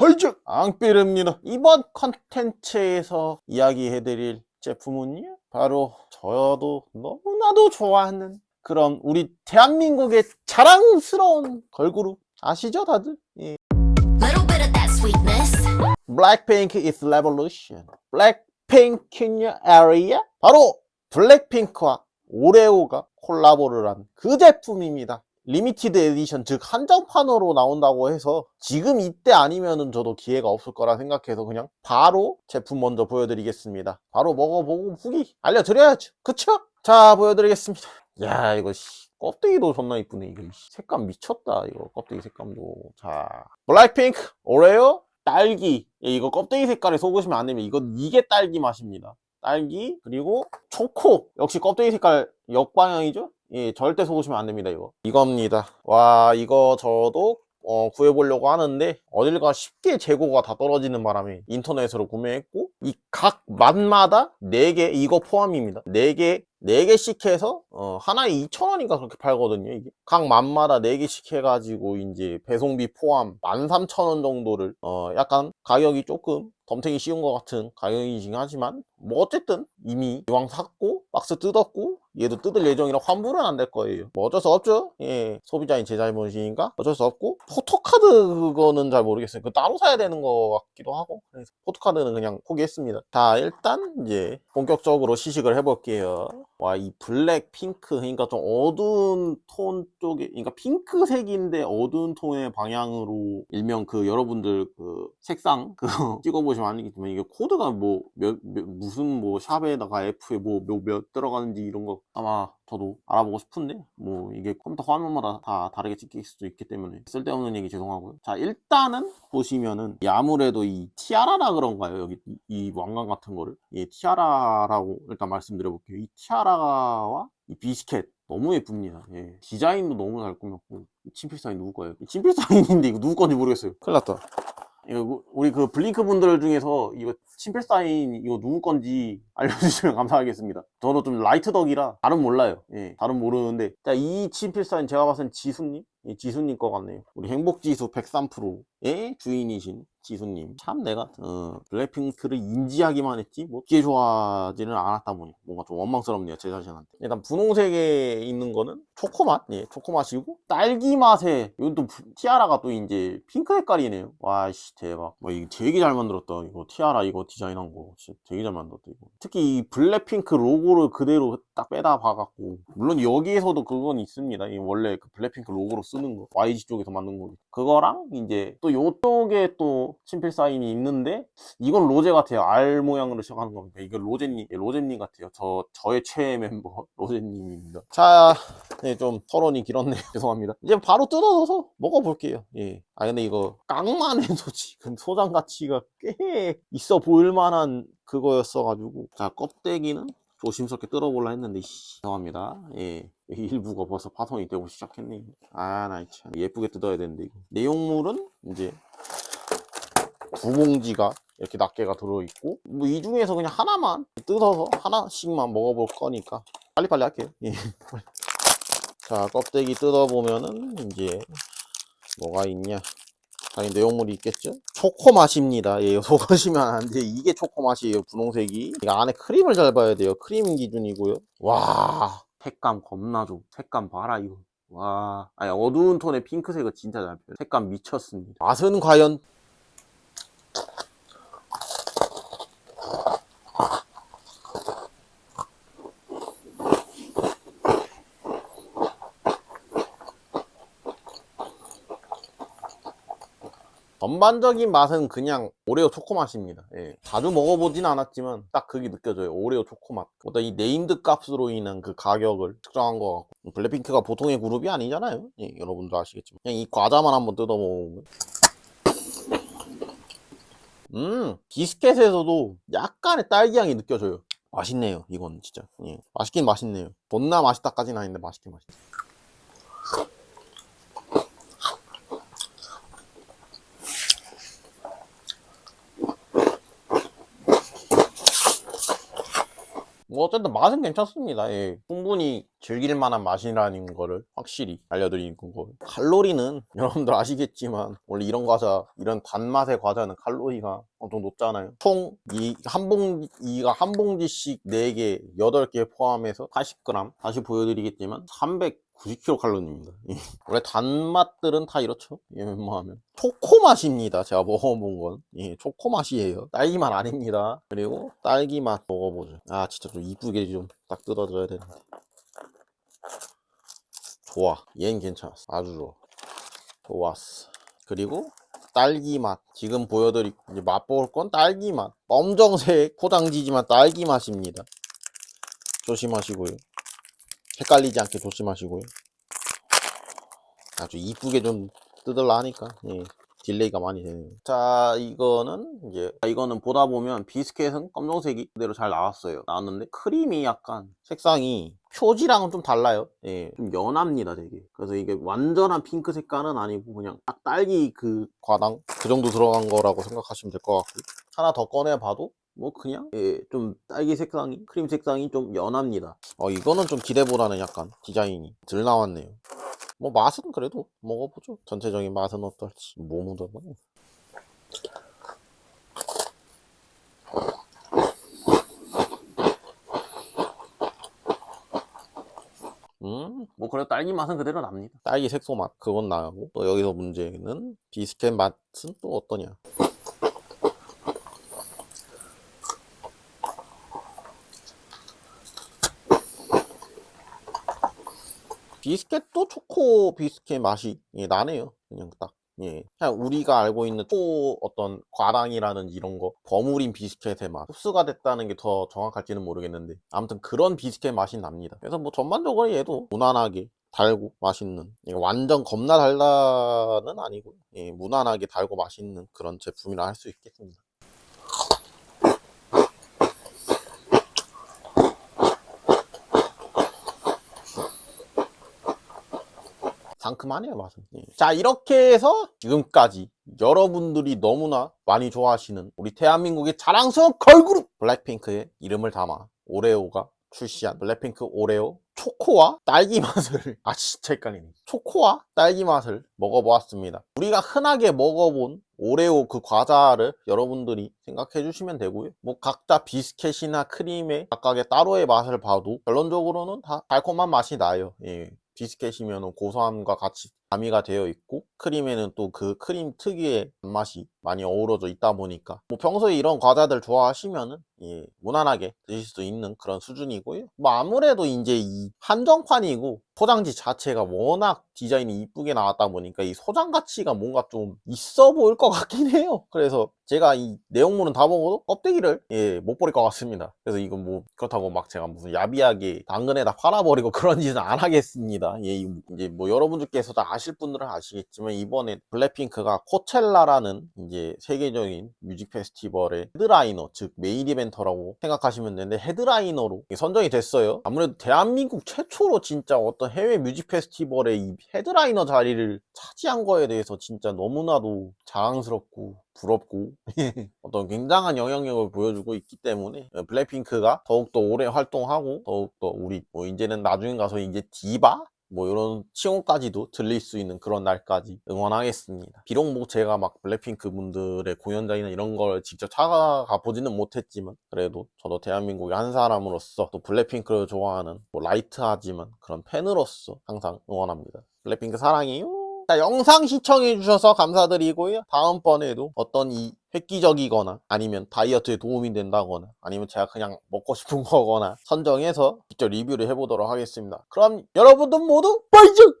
헐즉 앙삐릅니다. 이번 컨텐츠에서 이야기해드릴 제품은요 바로 저도 너무나도 좋아하는 그런 우리 대한민국의 자랑스러운 걸그룹. 아시죠 다들? 예. Blackpink is revolution. Your area 바로 블랙핑크와 오레오가 콜라보를 한 그 제품입니다 limited edition 즉 한정판으로 나온다고 해서 지금 이때 아니면은 저도 기회가 없을 거라 생각해서 그냥 바로 제품 먼저 보여드리겠습니다. 바로 먹어보고 후기 알려드려야죠. 그쵸? 자 보여드리겠습니다. 야 이거 씨, 껍데기도 존나 이쁘네 이거. 씨. 색감 미쳤다 이거 껍데기 색감도. 자 블랙핑크 오레오 딸기. 예, 이거 껍데기 색깔에 속으시면 안 됩니다. 이건 이게 딸기 맛입니다. 딸기 그리고 초코. 역시 껍데기 색깔 역방향이죠 예 절대 속으시면 안 됩니다 이거. 이겁니다. 와 이거 저도 어, 구해보려고 하는데 어딜가 쉽게 재고가 다 떨어지는 바람에 인터넷으로 구매했고 이 각 맛마다 4개 이거 포함입니다. 4개 4개씩 해서 어, 하나에 2,000원인가 그렇게 팔거든요 이게. 각 맛마다 4개씩 해가지고 이제 배송비 포함 13,000원 정도를 어, 약간 가격이 조금 덤탱이 씌운 것 같은 가격이긴 하지만 뭐 어쨌든 이미 이왕 샀고 박스 뜯었고 얘도 뜯을 예정이라 환불은 안 될 거예요. 뭐 어쩔 수 없죠. 예. 소비자인 제 잘못이니까 어쩔 수 없고 포토카드 그거는 잘 모르겠어요. 그 따로 사야 되는 것 같기도 하고 그래서 포토카드는 그냥 포기했습니다. 자 일단 이제 본격적으로 시식을 해볼게요. 와 이 블랙 핑크 그러니까 좀 어두운 톤 쪽에 그러니까 핑크색인데 어두운 톤의 방향으로 일명 그 여러분들 그 색상 그 찍어보시면 알겠지만 이게 코드가 뭐 몇, 몇- 무슨 뭐 샵에다가 F에 뭐몇 들어가는지 이런 거 아마 저도 알아보고 싶은데 뭐 이게 컴퓨터 화면마다 다 다르게 찍힐 수도 있기 때문에 쓸데없는 얘기 죄송하고요. 자 일단은 보시면은 이 아무래도 이 티아라라 그런가요 여기 이, 이 왕관 같은 거를. 이 티아라라고 일단 말씀드려 볼게요. 이 티아라와 이 비스켓 너무 예쁩니다. 예. 디자인도 너무 잘 꾸몄고 이 친필 사인 누구 거예요? 이 친필 사인인데 이거 누구 건지 모르겠어요. 큰일 났다 이거 우리 그 블링크 분들 중에서 이거 친필 사인 이거 누구 건지 알려주시면 감사하겠습니다. 저도 좀 light 덕이라 잘은 몰라요. 예, 잘은 모르는데 자, 이 친필 사인 제가 봤을 땐 지수님? 예, 지수님 거 같네요. 우리 행복지수 103%의 주인이신 지수님. 참 내가 어, 블랙핑크를 인지하기만 했지 뭐 기에 좋아하지는 않았다 보니 뭔가 좀 원망스럽네요 제 자신한테. 일단 분홍색에 있는 거는 초코맛, 예, 초코맛이고 딸기 맛에 이건 또 부- 티아라가 또 이제 핑크 색깔이네요. 와씨 대박. 와 이거 되게 잘 만들었다. 이거 티아라 이거 디자인한 거 진짜 되게 잘 만들었다 이거. 특히 이 블랙핑크 로고를 그대로 딱 빼다 박아갖고 물론 여기에서도 그건 있습니다. 이 원래 그 블랙핑크 로고로 쓰는 거 YG 쪽에서 만든 거 그거랑 이제 또 요쪽에 또 친필 사인이 있는데 이건 로제 같아요. R 모양으로 시작하는 겁니다. 이건 로제님, 예, 로제님 같아요. 저 저의 최애 멤버 로제님입니다. 자, 네, 좀 토론이 길었네요. 죄송합니다. 이제 바로 뜯어서 먹어볼게요. 예. 아 근데 이거 깡만 해도 지금 소장 가치가 꽤 있어 보일 만한 그거였어가지고 자 껍데기는 조심스럽게 뜯어볼라 했는데 씨, 죄송합니다. 예. 일부가 벌써 파손이 되고 시작했네. 아, 나 참. 예쁘게 뜯어야 되는데, 이거. 내용물은 이제 두 봉지가 이렇게 낱개가 들어있고, 뭐 이 중에서 그냥 하나만 뜯어서 하나씩만 먹어볼 거니까 빨리빨리 할게요. 예. 자, 껍데기 뜯어보면은 이제 뭐가 있냐. 당연히 내용물이 있겠죠? 초코 맛입니다. 예, 속으시면 안 돼. 이게 초코 맛이에요, 분홍색이. 이거 안에 크림을 잘 봐야 돼요. 크림 기준이고요. 와, 색감 겁나 좋. 색감 봐라, 이거. 와, 아니, 어두운 톤의 핑크색은 진짜 잘 펴요. 색감 미쳤습니다. 맛은 과연? 전반적인 맛은 그냥 오레오 초코 맛입니다. 예. 자주 먹어보진 않았지만 딱 그게 느껴져요. 오레오 초코 맛. 어떤 이 named 값으로 인한 그 가격을 측정한 것 같고 블랙핑크가 보통의 그룹이 아니잖아요. 예, 여러분도 아시겠지만 그냥 이 과자만 한번 뜯어 먹으면 음 비스켓에서도 약간의 딸기 향이 느껴져요. 맛있네요. 이건 진짜 예. 맛있긴 맛있네요. 존나 맛있다까지는 아닌데 맛있긴 맛있네. 뭐 어쨌든 맛은 괜찮습니다. 예. 충분히 즐길 만한 맛이라는 거를 확실히 알려드리는 거. 칼로리는 여러분들 아시겠지만 원래 이런 과자, 이런 단맛의 과자는 칼로리가 엄청 높잖아요. 총 이 한 봉, 이가 한 봉지씩 4개, 8개 포함해서 80g. 다시 보여드리겠지만 390kcal입니다. 원래 단맛들은 다 이렇죠. 예, 웬만하면. 초코 맛입니다. 제가 먹어본 건. 예, 초코 맛이에요. 딸기 맛 아닙니다. 그리고 딸기 맛 먹어보죠. 아, 진짜 좀 이쁘게 좀 딱 뜯어줘야 되는데. 좋아. 얘는 괜찮았어. 아주 좋아. 좋았어. 그리고 딸기 맛. 지금 보여드릴, 이제 맛볼 건 딸기 맛. 검정색 포장지지만 딸기 맛입니다. 조심하시고요. 헷갈리지 않게 조심하시고요. 아주 이쁘게 좀 뜯을라 하니까, 예. delay가 많이 되네요. 자, 이거는 이제, 이거는 보다 보면 비스켓은 검정색이 그대로 잘 나왔어요. 나왔는데 크림이 약간 색상이 표지랑은 좀 달라요. 예, 좀 연합니다, 되게. 그래서 이게 완전한 핑크 색깔은 아니고 그냥 딱 딸기 그 과당 그 정도 들어간 거라고 생각하시면 될 것 같고 하나 더 꺼내봐도 뭐 그냥 예, 좀 딸기 색상이 크림 색상이 좀 연합니다. 어, 이거는 좀 기대보다는 약간 디자인이 덜 나왔네요. 뭐 맛은 그래도 먹어보죠. 전체적인 맛은 어떨지 뭐 묻어봐. 음, 뭐 그래도 딸기 맛은 그대로 납니다. 딸기 색소 맛 그건 나고 또 여기서 문제는 비스켓 맛은 또 어떠냐? 비스켓도 초코 비스켓 맛이 예, 나네요. 그냥 딱. 예. 그냥 우리가 알고 있는 초 어떤 과당이라는 이런 거 버무린 비스켓의 맛 흡수가 됐다는 게 더 정확할지는 모르겠는데 아무튼 그런 비스켓 맛이 납니다. 그래서 뭐 전반적으로 얘도 무난하게 달고 맛있는 이게 완전 겁나 달다는 아니고 예, 무난하게 달고 맛있는 그런 제품이라 할 수 있겠습니다. 상큼하네요 맛은. 예. 자 이렇게 해서 지금까지 여러분들이 너무나 많이 좋아하시는 우리 대한민국의 자랑스러운 걸그룹 블랙핑크의 이름을 담아 오레오가 출시한 블랙핑크 오레오 초코와 딸기 맛을 아 진짜 헷갈리네. 초코와 딸기 맛을 먹어보았습니다. 우리가 흔하게 먹어본 오레오 그 과자를 여러분들이 생각해 주시면 되고요. 뭐 각자 비스켓이나 크림의 각각의 따로의 맛을 봐도 결론적으로는 다 달콤한 맛이 나요. 예. 비스켓이면 고소함과 같이 가미가 되어 있고 크림에는 또 그 크림 특유의 맛이 많이 어우러져 있다 보니까 뭐 평소에 이런 과자들 좋아하시면은 예, 무난하게 드실 수 있는 그런 수준이고요. 뭐 아무래도 이제 이 한정판이고 포장지 자체가 워낙 디자인이 이쁘게 나왔다 보니까 이 소장 가치가 뭔가 좀 있어 보일 것 같긴 해요. 그래서 제가 이 내용물은 다 먹어도 껍데기를 예, 못 버릴 것 같습니다. 그래서 이건 뭐 그렇다고 막 제가 무슨 야비하게 당근에다 팔아버리고 그런 짓은 안 하겠습니다. 예, 이- 이제 뭐 여러분들께서 다 아실 분들은 아시겠지만 이번에 블랙핑크가 코첼라라는 이제 세계적인 music festival의 headliner 즉 main eventer라고 생각하시면 되는데 headliner로 선정이 됐어요. 아무래도 대한민국 최초로 진짜 어떤 해외 music festival의 이 헤드라이너 자리를 차지한 거에 대해서 진짜 너무나도 자랑스럽고 부럽고 어떤 굉장한 영향력을 보여주고 있기 때문에 블랙핑크가 더욱더 오래 활동하고 더욱더 우리 뭐 이제는 나중에 가서 이제 디바 뭐 이런 칭호까지도 들릴 수 있는 그런 날까지 응원하겠습니다. 비록 뭐 제가 막 블랙핑크 분들의 공연장이나 이런 걸 직접 찾아가 보지는 못했지만 그래도 저도 대한민국의 한 사람으로서 또 블랙핑크를 좋아하는 뭐 라이트하지만 그런 팬으로서 항상 응원합니다. 블랙핑크 사랑해요. 자, 영상 시청해주셔서 감사드리고요. 다음번에도 어떤 이 획기적이거나 아니면 다이어트에 도움이 된다거나 아니면 제가 그냥 먹고 싶은 거거나 선정해서 직접 리뷰를 해보도록 하겠습니다. 그럼 여러분들 모두 빠이죠!